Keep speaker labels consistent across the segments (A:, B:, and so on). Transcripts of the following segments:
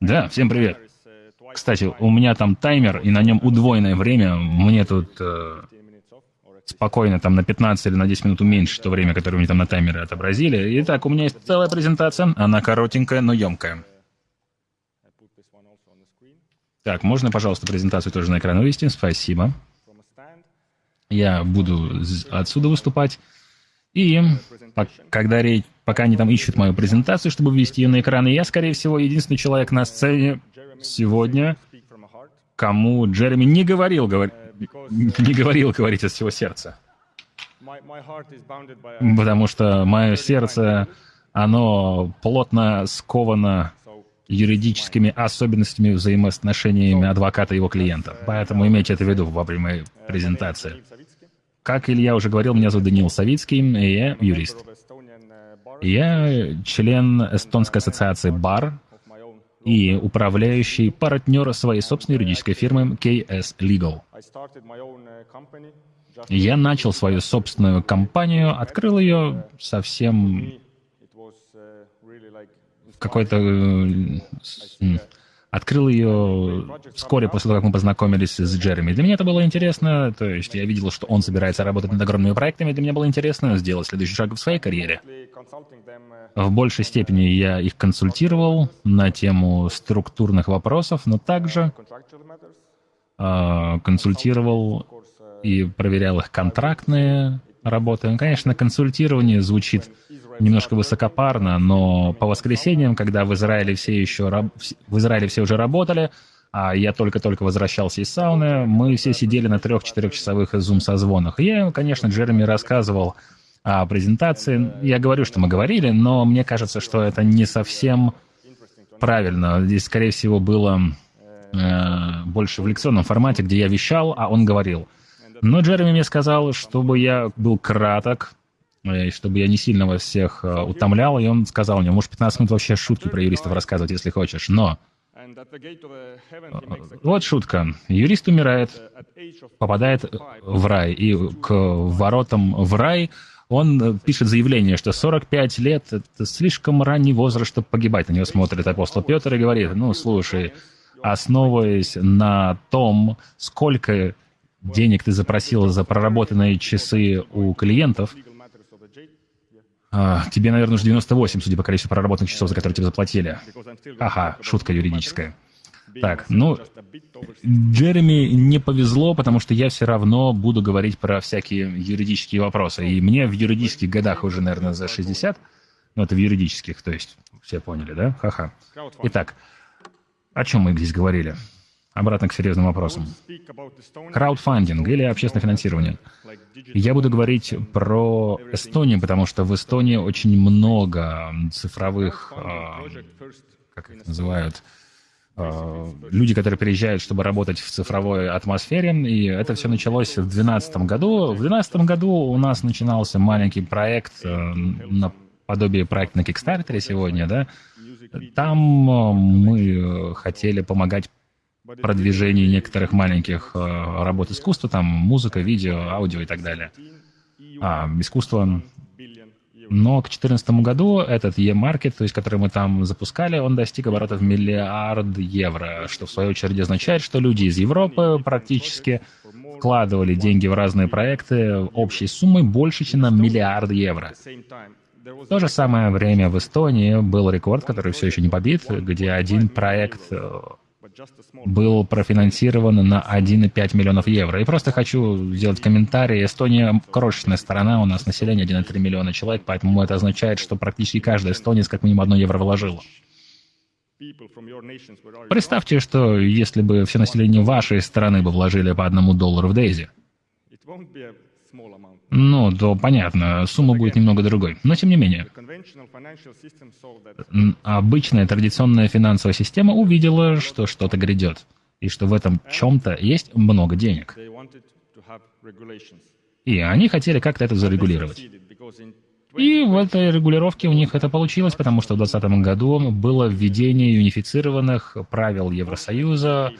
A: Да, всем привет. Кстати, у меня там таймер, и на нем удвоенное время. Мне тут э, спокойно там на 15 или на 10 минут уменьшить то время, которое мне там на таймере отобразили. Итак, у меня есть целая презентация. Она коротенькая, но емкая. Так, можно, пожалуйста, презентацию тоже на экран вывести? Спасибо. Я буду отсюда выступать. И когда речь, пока они там ищут мою презентацию, чтобы ввести ее на экран, и я, скорее всего, единственный человек на сцене сегодня, кому Джереми не говорил, говор... не говорил говорить от всего сердца. Потому что мое сердце, оно плотно сковано юридическими особенностями взаимоотношениями адвоката и его клиента. Поэтому имейте это в виду во время презентации. Как Илья уже говорил, меня зовут Даниил Савицкий, и я юрист. Я член Эстонской ассоциации БАР и управляющий партнер своей собственной юридической фирмы KS Legal. Я начал свою собственную компанию, открыл ее совсем какой-то Открыл ее вскоре после того, как мы познакомились с Джереми. Для меня это было интересно, то есть я видел, что он собирается работать над огромными проектами, для меня было интересно сделать следующий шаг в своей карьере. В большей степени я их консультировал на тему структурных вопросов, но также э, консультировал и проверял их контрактные работы. Конечно, консультирование звучит немножко высокопарно, но по воскресеньям, когда в Израиле все еще в Израиле все уже работали, а я только-только возвращался из сауны, мы все сидели на трех-четырехчасовых зум-созвонах. Я, конечно, Джереми рассказывал о презентации. Я говорю, что мы говорили, но мне кажется, что это не совсем правильно. Здесь, скорее всего, было э, больше в лекционном формате, где я вещал, а он говорил. Но Джереми мне сказал, чтобы я был краток, и чтобы я не сильно вас всех э, утомлял, и он сказал мне, можешь 15 минут вообще шутки про юристов рассказывать, если хочешь, но... Вот шутка. Юрист умирает, попадает в рай, и к воротам в рай он пишет заявление, что 45 лет — это слишком ранний возраст, чтобы погибать. На него смотрит апостол Петр и говорит, ну, слушай, основываясь на том, сколько денег ты запросил за проработанные часы у клиентов, а, тебе, наверное, уже 98, судя по количеству проработанных часов, за которые тебе заплатили. Ага, шутка юридическая. Так, ну, Джереми не повезло, потому что я все равно буду говорить про всякие юридические вопросы. И мне в юридических годах уже, наверное, за 60. Ну, это в юридических, то есть, все поняли, да? Ха-ха. Итак, о чем мы здесь говорили? Обратно к серьезным вопросам. Краудфандинг или общественное финансирование. Я буду говорить про Эстонию, потому что в Эстонии очень много цифровых, э, как их называют, э, люди, которые приезжают, чтобы работать в цифровой атмосфере, и это все началось в 2012 году. В 2012 году у нас начинался маленький проект э, на подобие проекта на Kickstarter сегодня, да, там мы хотели помогать продвижении некоторых маленьких э, работ искусства, там музыка, видео, аудио и так далее. А, искусство. Но к 2014 году этот e-маркет, то есть который мы там запускали, он достиг оборотов миллиард евро, что в свою очередь означает, что люди из Европы практически вкладывали деньги в разные проекты общей суммой больше, чем на миллиард евро. В то же самое время в Эстонии был рекорд, который все еще не побит, где один проект э, был профинансирован на 1,5 миллионов евро. И просто хочу сделать комментарий. Эстония крошечная страна, у нас население 1,3 миллиона человек, поэтому это означает, что практически каждый эстонец как минимум одно евро вложил. Представьте, что если бы все население вашей страны бы вложили по одному доллару в Дейзи, ну, то понятно, сумма будет немного другой. Но тем не менее, обычная традиционная финансовая система увидела, что что-то грядет, и что в этом чем-то есть много денег. И они хотели как-то это зарегулировать. И в этой регулировке у них это получилось, потому что в 2020 году было введение унифицированных правил Евросоюза.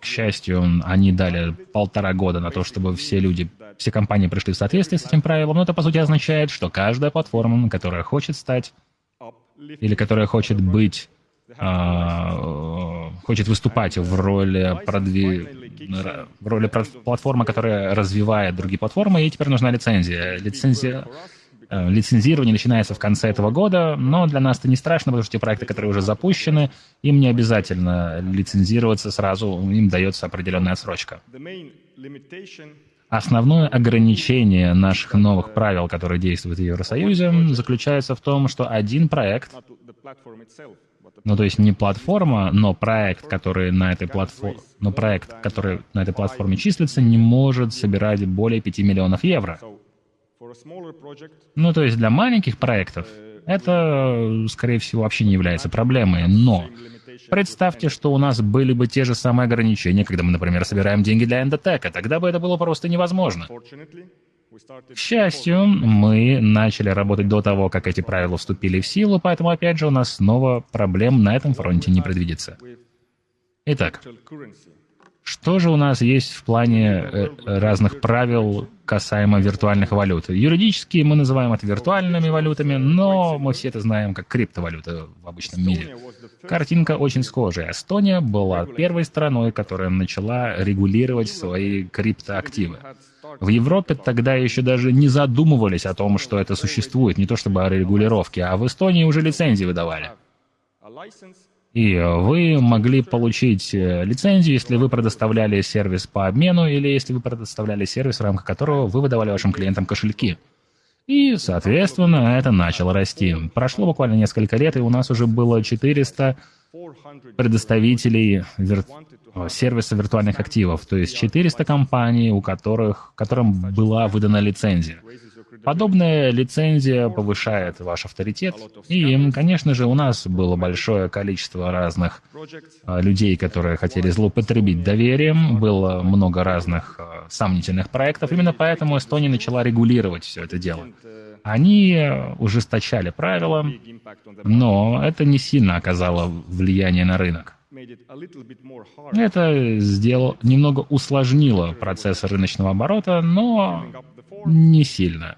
A: К счастью, они дали полтора года на то, чтобы все люди все компании пришли в соответствие с этим правилом, но это, по сути, означает, что каждая платформа, которая хочет стать или которая хочет быть а, хочет выступать в роли, продви... роли платформы, которая развивает другие платформы, ей теперь нужна лицензия. Лицензия э, Лицензирование начинается в конце этого года, но для нас это не страшно, потому что те проекты, которые уже запущены, им не обязательно лицензироваться сразу, им дается определенная отсрочка. Основное ограничение наших новых правил, которые действуют в Евросоюзе, заключается в том, что один проект ну, то есть не платформа, но проект, который на этой платформе, но проект, который на этой платформе числится, не может собирать более 5 миллионов евро. Ну, то есть для маленьких проектов это, скорее всего, вообще не является проблемой. Но представьте, что у нас были бы те же самые ограничения, когда мы, например, собираем деньги для эндотека. Тогда бы это было просто невозможно. К счастью, мы начали работать до того, как эти правила вступили в силу, поэтому, опять же, у нас снова проблем на этом фронте не предвидится. Итак, что же у нас есть в плане э, разных правил касаемо виртуальных валют? Юридически мы называем это виртуальными валютами, но мы все это знаем как криптовалюта в обычном мире. Картинка очень схожая. Эстония была первой страной, которая начала регулировать свои криптоактивы. В Европе тогда еще даже не задумывались о том, что это существует, не то чтобы о регулировке, а в Эстонии уже лицензии выдавали. И вы могли получить э, лицензию, если вы предоставляли сервис по обмену или если вы предоставляли сервис, в рамках которого вы выдавали вашим клиентам кошельки. И, соответственно, это начало расти. Прошло буквально несколько лет, и у нас уже было 400 предоставителей вир... сервиса виртуальных активов, то есть 400 компаний, у которых, которым была выдана лицензия. Подобная лицензия повышает ваш авторитет, и, конечно же, у нас было большое количество разных а, людей, которые хотели злоупотребить доверием, было много разных а, сомнительных проектов, именно поэтому Эстония начала регулировать все это дело. Они ужесточали правила, но это не сильно оказало влияние на рынок. Это сделал, немного усложнило процесс рыночного оборота, но не сильно.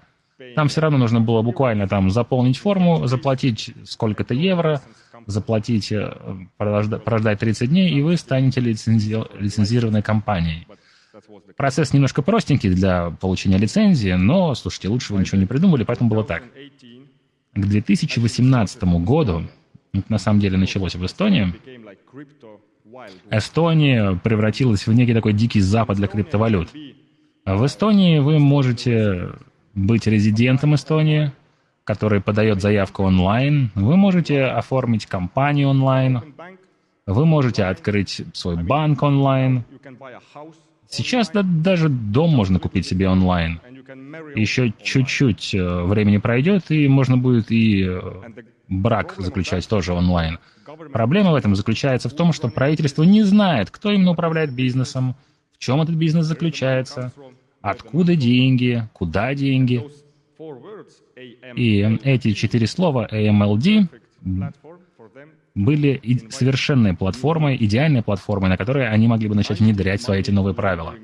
A: Там все равно нужно было буквально там заполнить форму, заплатить сколько-то евро, заплатить, э, прождать 30 дней, и вы станете лицензи... лицензированной компанией. Процесс немножко простенький для получения лицензии, но, слушайте, лучше вы ничего не придумали, поэтому было так. К 2018 году, на самом деле началось в Эстонии, Эстония превратилась в некий такой дикий запад для криптовалют. В Эстонии вы можете быть резидентом Эстонии, который подает заявку онлайн. Вы можете оформить компанию онлайн. Вы можете открыть свой банк онлайн. Сейчас да, даже дом можно купить себе онлайн. Еще чуть-чуть э, времени пройдет, и можно будет и э, брак заключать тоже онлайн. Проблема в этом заключается в том, что правительство не знает, кто именно управляет бизнесом, в чем этот бизнес заключается, Откуда деньги? Куда деньги? И эти четыре слова AMLD были совершенной платформой, идеальной платформой, на которой они могли бы начать внедрять свои эти новые правила.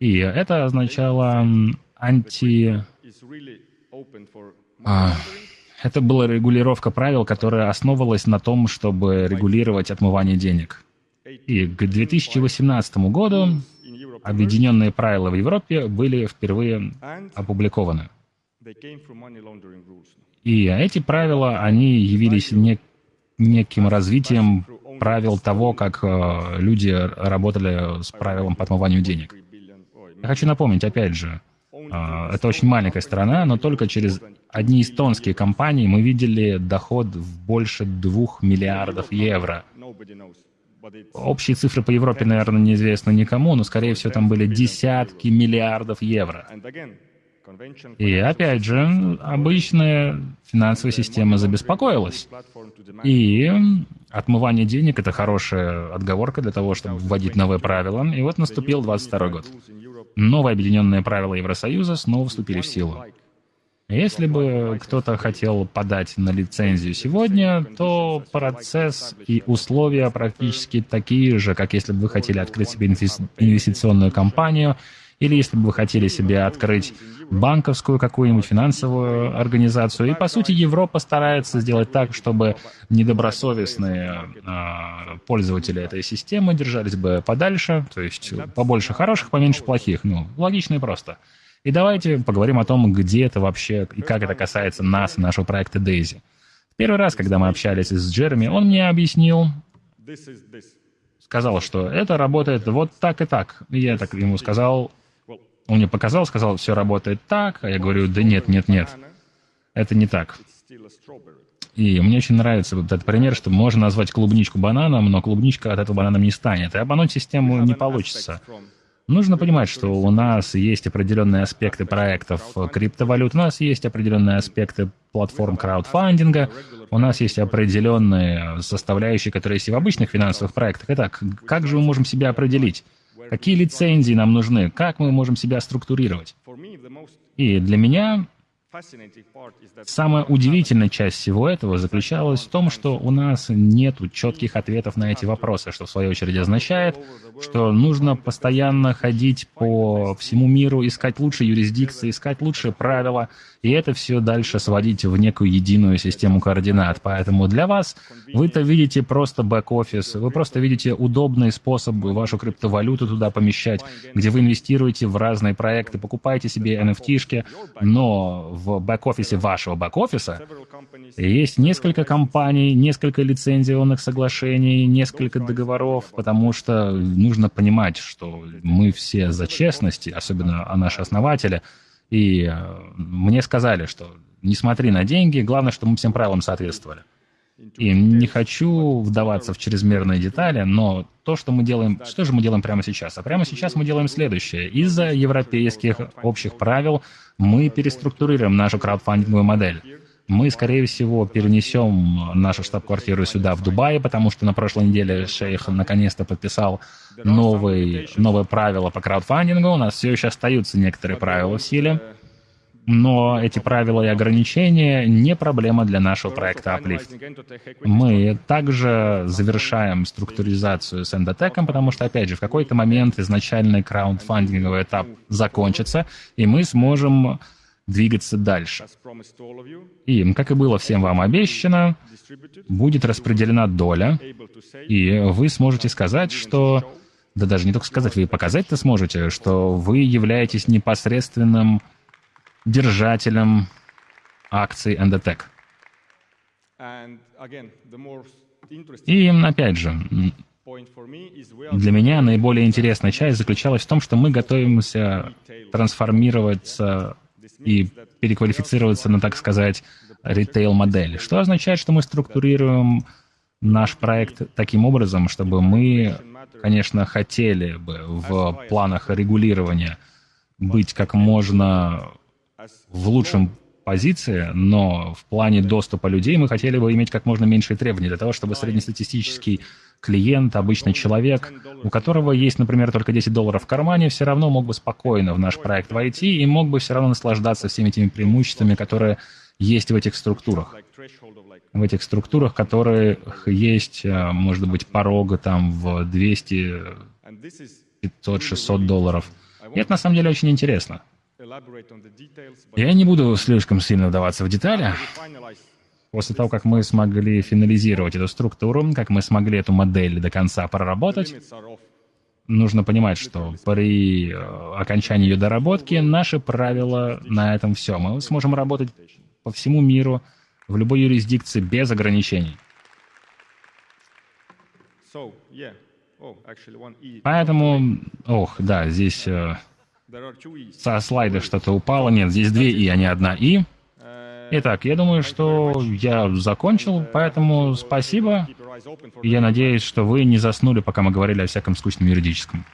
A: И это означало анти... А, это была регулировка правил, которая основывалась на том, чтобы регулировать отмывание денег. И к 2018 году объединенные правила в Европе были впервые опубликованы. И эти правила, они явились не, неким развитием правил того, как э, люди работали с правилом по отмыванию денег. Я хочу напомнить, опять же, э, это очень маленькая страна, но только через одни эстонские компании мы видели доход в больше двух миллиардов евро. Общие цифры по Европе, наверное, неизвестны никому, но, скорее всего, там были десятки миллиардов евро. И опять же, обычная финансовая система забеспокоилась. И отмывание денег — это хорошая отговорка для того, чтобы вводить новые правила. И вот наступил 22 год. Новые объединенные правила Евросоюза снова вступили в силу. Если бы кто-то хотел подать на лицензию сегодня, то процесс и условия практически такие же, как если бы вы хотели открыть себе инвестиционную компанию или если бы вы хотели себе открыть банковскую какую-нибудь финансовую организацию. И, по сути, Европа старается сделать так, чтобы недобросовестные э, пользователи этой системы держались бы подальше, то есть побольше хороших, поменьше плохих. Ну, логично и просто. И давайте поговорим о том, где это вообще и как это касается нас и нашего проекта Daisy. Первый раз, когда мы общались с Джереми, он мне объяснил, сказал, что это работает вот так и так. И я так ему сказал, он мне показал, сказал, все работает так, а я говорю, да нет, нет, нет, это не так. И мне очень нравится вот этот пример, что можно назвать клубничку бананом, но клубничка от этого бананом не станет. И обмануть систему не получится. Нужно понимать, что у нас есть определенные аспекты проектов криптовалют, у нас есть определенные аспекты платформ краудфандинга, у нас есть определенные составляющие, которые есть и в обычных финансовых проектах. Итак, как же мы можем себя определить? Какие лицензии нам нужны? Как мы можем себя структурировать? И для меня Самая удивительная часть всего этого заключалась в том, что у нас нет четких ответов на эти вопросы, что в свою очередь означает, что нужно постоянно ходить по всему миру, искать лучшие юрисдикции, искать лучшие правила, и это все дальше сводить в некую единую систему координат. Поэтому для вас вы-то видите просто бэк-офис, вы просто видите удобный способ вашу криптовалюту туда помещать, где вы инвестируете в разные проекты, покупаете себе NFT-шки, но в бэк-офисе вашего бэк-офиса есть несколько компаний, несколько лицензионных соглашений, несколько договоров, потому что нужно понимать, что мы все за честность, особенно наши основатели, и э, мне сказали, что не смотри на деньги, главное, чтобы мы всем правилам соответствовали. И не хочу вдаваться в чрезмерные детали, но то, что мы делаем, что же мы делаем прямо сейчас? А прямо сейчас мы делаем следующее. Из-за европейских общих правил мы переструктурируем нашу краудфандинговую модель. Мы, скорее всего, перенесем нашу штаб-квартиру сюда, в Дубае, потому что на прошлой неделе шейх наконец-то подписал новые, новые правила по краудфандингу. У нас все еще остаются некоторые правила в силе. Но эти правила и ограничения не проблема для нашего проекта Uplift. Мы также завершаем структуризацию с эндотеком, потому что, опять же, в какой-то момент изначальный краундфандинговый этап закончится, и мы сможем двигаться дальше. И, как и было всем вам обещано, будет распределена доля, и вы сможете сказать, что... Да даже не только сказать, вы показать-то сможете, что вы являетесь непосредственным держателем акций Endotech. И, опять же, для меня наиболее интересная часть заключалась в том, что мы готовимся трансформироваться и переквалифицироваться на, так сказать, ритейл-модель, что означает, что мы структурируем наш проект таким образом, чтобы мы, конечно, хотели бы в планах регулирования быть как можно в лучшем позиции, но в плане доступа людей мы хотели бы иметь как можно меньшие требования для того, чтобы среднестатистический клиент, обычный человек, у которого есть, например, только 10 долларов в кармане, все равно мог бы спокойно в наш проект войти и мог бы все равно наслаждаться всеми этими преимуществами, которые есть в этих структурах. В этих структурах, которые есть, э, может быть, порога там в 200, 500, 600 долларов. И это на самом деле очень интересно. Я не буду слишком сильно вдаваться в детали. После того, как мы смогли финализировать эту структуру, как мы смогли эту модель до конца проработать, нужно понимать, что при э, окончании ее доработки наши правила на этом все. Мы сможем работать по всему миру, в любой юрисдикции, без ограничений. Oh, Поэтому, ох, да, здесь э, со слайда что-то упало. Нет, здесь две «и», а не одна «и». Итак, я думаю, что я закончил, поэтому спасибо. Я надеюсь, что вы не заснули, пока мы говорили о всяком скучном юридическом.